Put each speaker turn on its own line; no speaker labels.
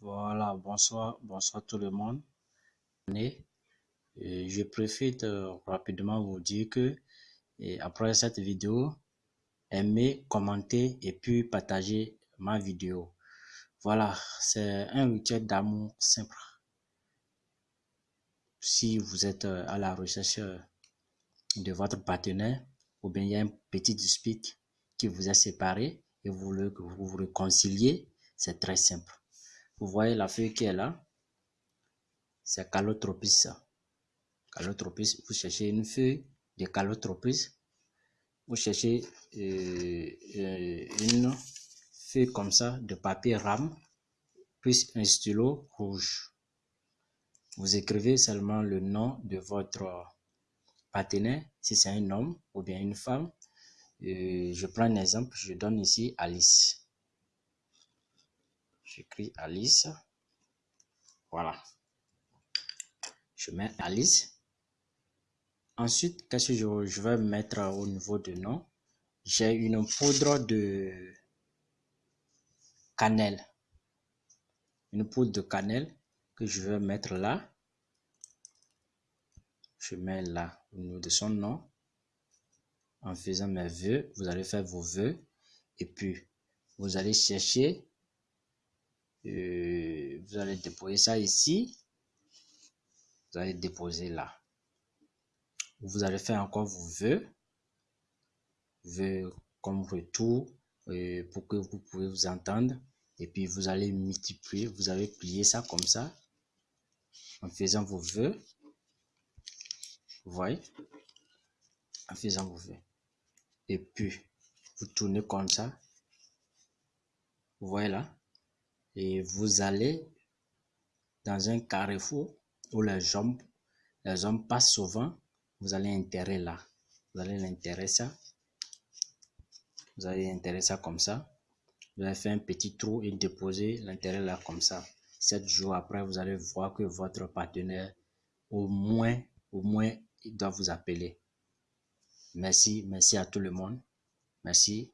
Voilà, bonsoir, bonsoir tout le monde. je préfère rapidement vous dire que après cette vidéo, aimez, commentez et puis partagez ma vidéo. Voilà, c'est un rituel d'amour simple. Si vous êtes à la recherche de votre partenaire ou bien il y a un petit dispute qui vous a séparé et vous voulez que vous vous réconciliez, c'est très simple. Vous voyez la feuille qui est là? C'est Calotropis. Calotropis, vous cherchez une feuille de Calotropis. Vous cherchez euh, euh, une feuille comme ça de papier rame, puis un stylo rouge. Vous écrivez seulement le nom de votre partenaire, si c'est un homme ou bien une femme. Euh, je prends un exemple, je donne ici Alice. J'écris Alice. Voilà. Je mets Alice. Ensuite, qu'est-ce que je, vais mettre au niveau de nom? J'ai une poudre de cannelle. Une poudre de cannelle que je vais mettre là. Je mets là au niveau de son nom. En faisant mes vœux, vous allez faire vos vœux. Et puis, vous allez chercher euh, vous allez déposer ça ici. Vous allez déposer là. Vous allez faire encore vos vœux. Vœux comme retour euh, pour que vous pouvez vous entendre. Et puis vous allez multiplier. Vous allez plier ça comme ça. En faisant vos vœux. Vous voyez? En faisant vos vœux. Et puis, vous tournez comme ça. Vous voyez là? Et vous allez dans un carrefour où les hommes, les hommes passent souvent, vous allez enterrer là. Vous allez ça. Vous allez ça comme ça. Vous allez faire un petit trou et déposer l'intérêt là comme ça. Sept jours après, vous allez voir que votre partenaire, au moins, au moins, il doit vous appeler. Merci, merci à tout le monde. Merci.